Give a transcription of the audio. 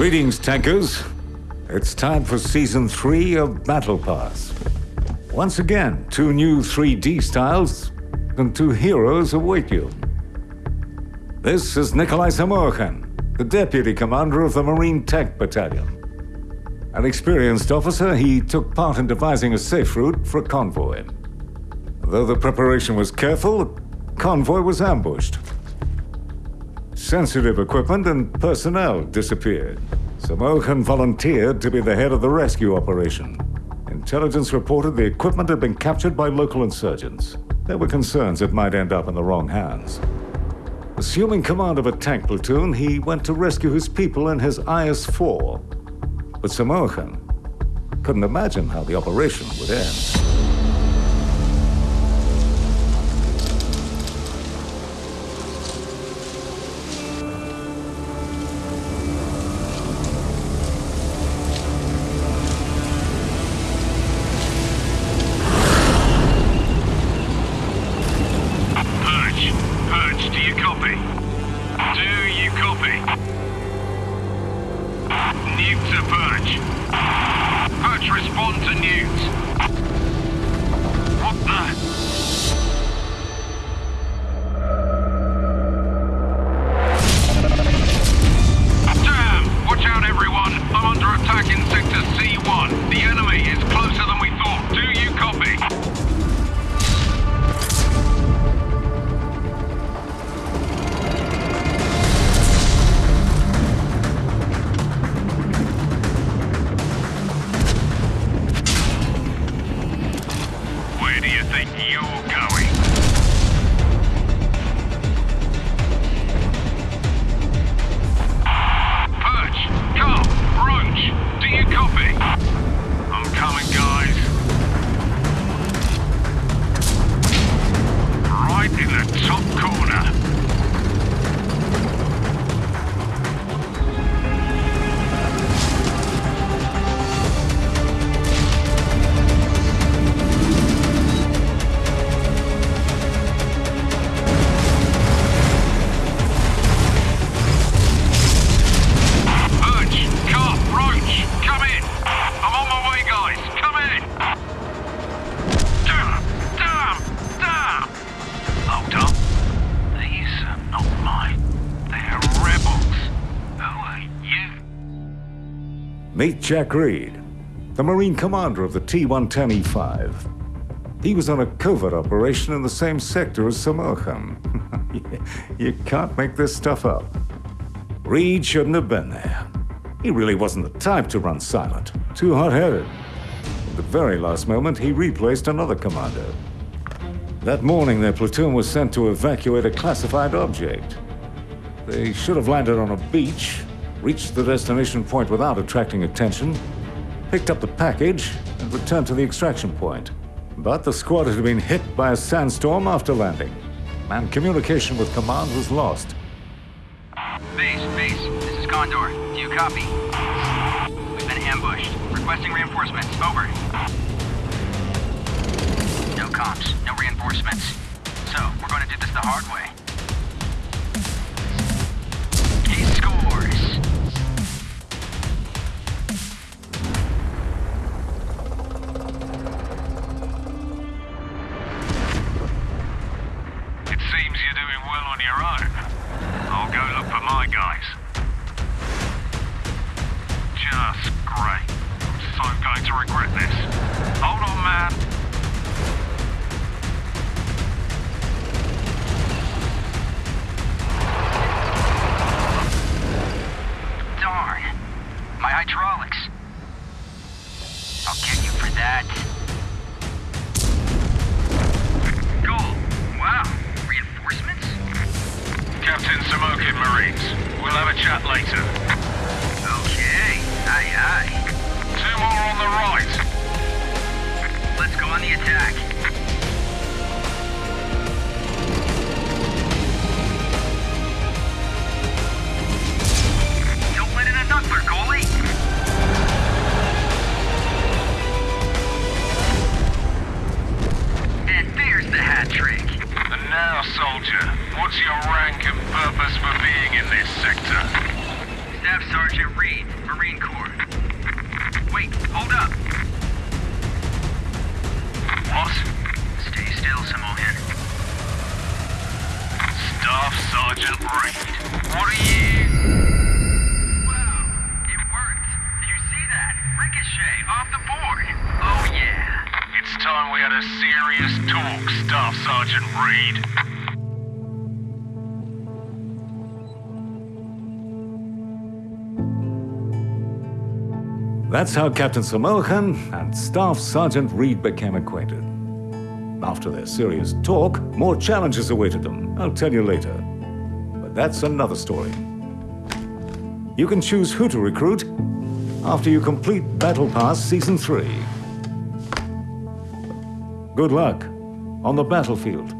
Greetings, tankers. It's time for Season 3 of Battle Pass. Once again, two new 3D styles and two heroes await you. This is Nikolai Samokhin, the Deputy Commander of the Marine Tank Battalion. An experienced officer, he took part in devising a safe route for a convoy. Though the preparation was careful, the convoy was ambushed. Sensitive equipment and personnel disappeared. Samokhin volunteered to be the head of the rescue operation. Intelligence reported the equipment had been captured by local insurgents. There were concerns it might end up in the wrong hands. Assuming command of a tank platoon, he went to rescue his people in his IS-4. But Samokhin couldn't imagine how the operation would end. Newt to Perch. Perch, respond to Newt. What the? Damn! Watch out, everyone! I'm under attack in Sector C1. The enemy is closer Meet Jack Reed, the Marine commander of the T-110E5. He was on a covert operation in the same sector as Samokhin. you can't make this stuff up. Reed shouldn't have been there. He really wasn't the type to run silent. Too hot-headed. At the very last moment, he replaced another commander. That morning, their platoon was sent to evacuate a classified object. They should have landed on a beach, reached the destination point without attracting attention, picked up the package, and returned to the extraction point. But the squad had been hit by a sandstorm after landing, and communication with command was lost. Base, base, this is Condor. Do you copy? We've been ambushed. Requesting reinforcements. Over. No comms, no reinforcements. So, we're going to do this the hard way. Well on your own. I'll go look for my guys. Just great. I'm so going to regret this. Hold on, man. Darn. My hydraulics. Captain Samokhin Marines. We'll have a chat later. Oh, okay. Aye, aye. Two more on the right. Let's go on the attack. Sergeant Reed, Marine Corps. Wait, hold up. What? Stay still, Samokhin. Staff Sergeant Reed. What are you... Wow, it worked. You see that? Ricochet, off the board. Oh, yeah. It's time we had a serious talk, Staff Sergeant Reed. That's how Captain Samokhin and Staff Sergeant Reed became acquainted. After their serious talk, more challenges awaited them. I'll tell you later. But that's another story. You can choose who to recruit after you complete Battle Pass Season 3. Good luck on the battlefield.